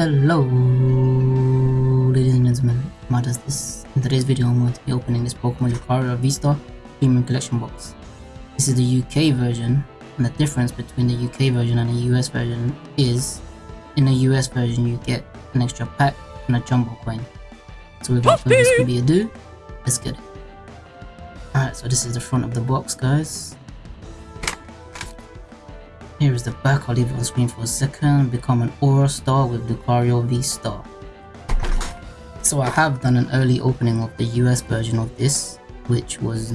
Hello, ladies and gentlemen, Matters this. In today's video, I'm going to be opening this Pokemon Lucario V-Star Premium Collection Box. This is the UK version, and the difference between the UK version and the US version is, in the US version you get an extra pack and a jumbo coin. So without further ado, let's get it. Alright, so this is the front of the box, guys. Here is the back, I'll leave it on screen for a second. Become an Aura Star with Lucario V-Star. So I have done an early opening of the US version of this, which was,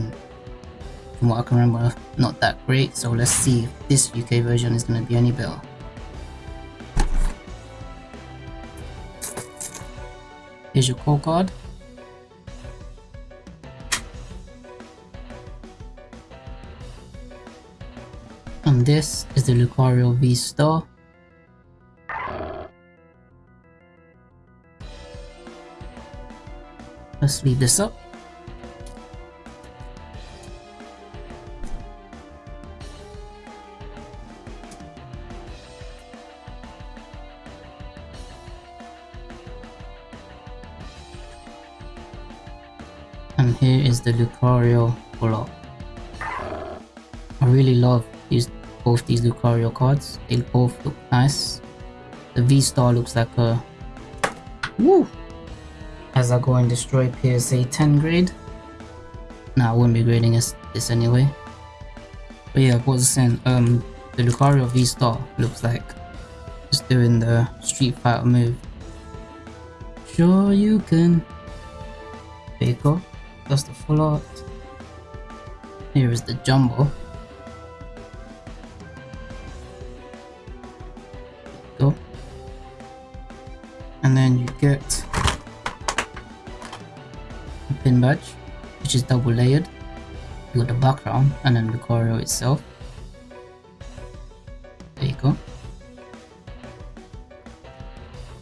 from what I can remember, not that great. So let's see if this UK version is going to be any better. Here's your code card. And this is the Lucario V-Star. Let's leave this up. And here is the Lucario pull-up. I really love these both these Lucario cards. They both look nice. The V-Star looks like a... Woo! As I go and destroy PSA 10 grade. Nah, I wouldn't be grading this, this anyway. But yeah, what was saying? Um, the Lucario V-Star looks like just doing the Street Fighter move. Shoryuken. There. That's the full art. Here is the Jumbo. And then you get a pin badge, which is double layered. You got the background and then Lucario itself. There you go.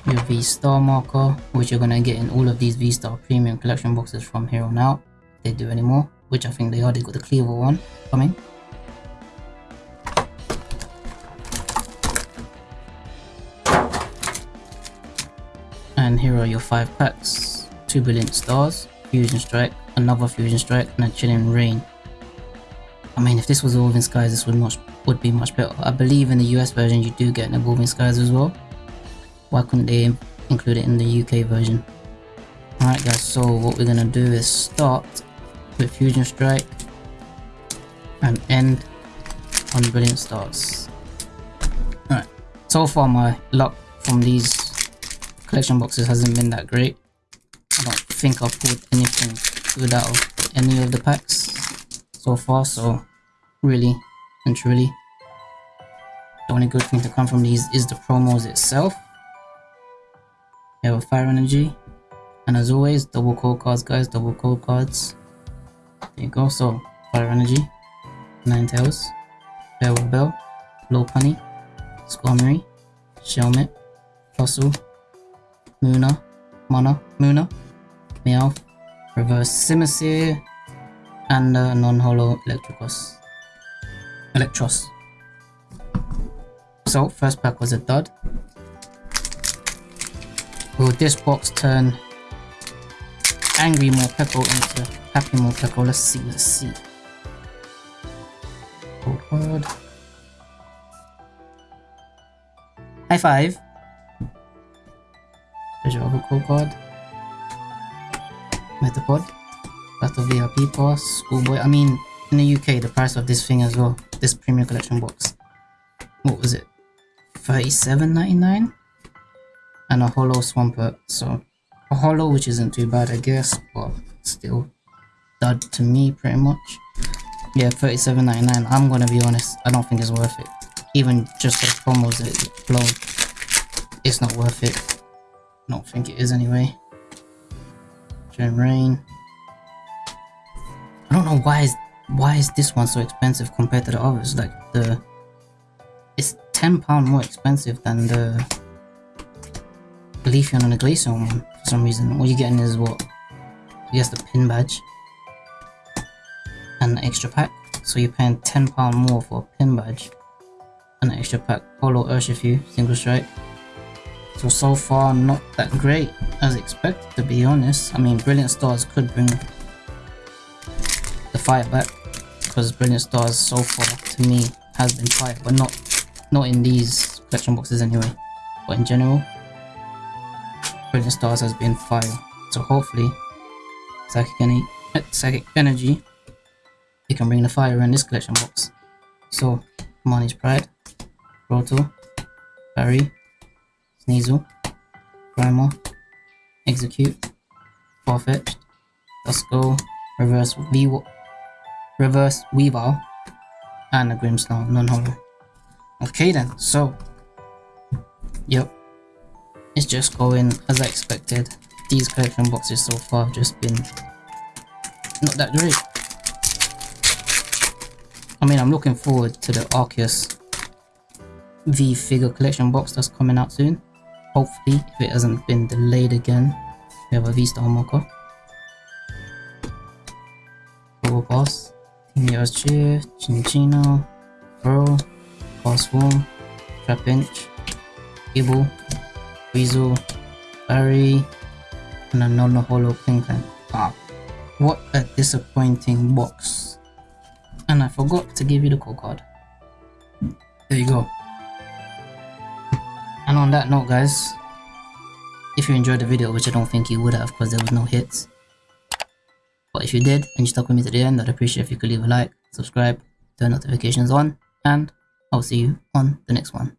Your V-Star marker, which you're gonna get in all of these V-Star premium collection boxes from here on out. If they do anymore, which I think they are, they got the Kleavor one coming. Here are your five packs. Two Brilliant Stars, Fusion Strike, another Fusion Strike, and a Chilling Reign. I mean, if this was Evolving Skies, this would much would be much better. I believe in the US version you do get an Evolving Skies as well. Why couldn't they include it in the UK version? Alright guys, so what we're gonna do is start with Fusion Strike and end on Brilliant Stars. Alright, so far my luck from these collection boxes hasn't been that great. I don't think I've pulled anything good out of any of the packs so far, so really and truly, the only good thing to come from these is the promos itself. We have a Fire Energy, and as always, double code cards guys, double code cards. There you go, so Fire Energy, Ninetales, Farewell Bell, Lopunny, Squammy, Shelmet, Fossil, Munna, Mana, Munna, Meowth, Reverse Simisear, and uh, non-holo Electricos. Electros. So, first pack was a dud. Will this box turn Angry Morpeko into Happy Morpeko? Let's see, let's see. Code word. High five. Other code card. Metapod. Got the VIP pass. Schoolboy. I mean, in the UK, the price of this thing as well. This premium collection box. What was it? 37.99 and a holo swampert. Uh, so a holo, which isn't too bad, I guess, but still dud to me pretty much. Yeah, 37.99. I'm gonna be honest, I don't think it's worth it. Even just the promos that it blown, it's not worth it. I don't think it is anyway. Gen Rain. I don't know why is why is this one so expensive compared to the others? Like the it's ten pound more expensive than the Leafeon and the Glaceon one for some reason. What you're getting is what? I guess the pin badge and the extra pack. So you're paying ten pound more for a pin badge and an extra pack. Holo Urshifu, single strike. So, so far not that great as expected to be honest. I mean, Brilliant Stars could bring the fire back because Brilliant Stars so far to me has been fire, but not not in these collection boxes anyway. But in general, Brilliant Stars has been fire. So hopefully, Psychic, Energy, eh, Psychic Energy, it can bring the fire in this collection box. So, Marnie's Pride, Roto, Barry, Sneasel, Primal, Execute, Farfetch'd, Dusko, Reverse V Reverse Weavile, and a Grimmsnarl non-holo. Okay then, so, yep, it's just going as I expected. These collection boxes so far have just been not that great. I mean, I'm looking forward to the Arceus V figure collection box that's coming out soon. Hopefully, if it hasn't been delayed again, we have a V-Star Marker. Turbo Boss, Team Cheer, Cinccino, Pearl, Swarm, Trapinch, Gible, Weasel, Barry, and a non-holo Klinklang. Ah, what a disappointing box. And I forgot to give you the code card. There you go. And on that note guys, if you enjoyed the video, which I don't think you would have because there was no hits. But if you did and you stuck with me to the end, I'd appreciate if you could leave a like, subscribe, turn notifications on, and I'll see you on the next one.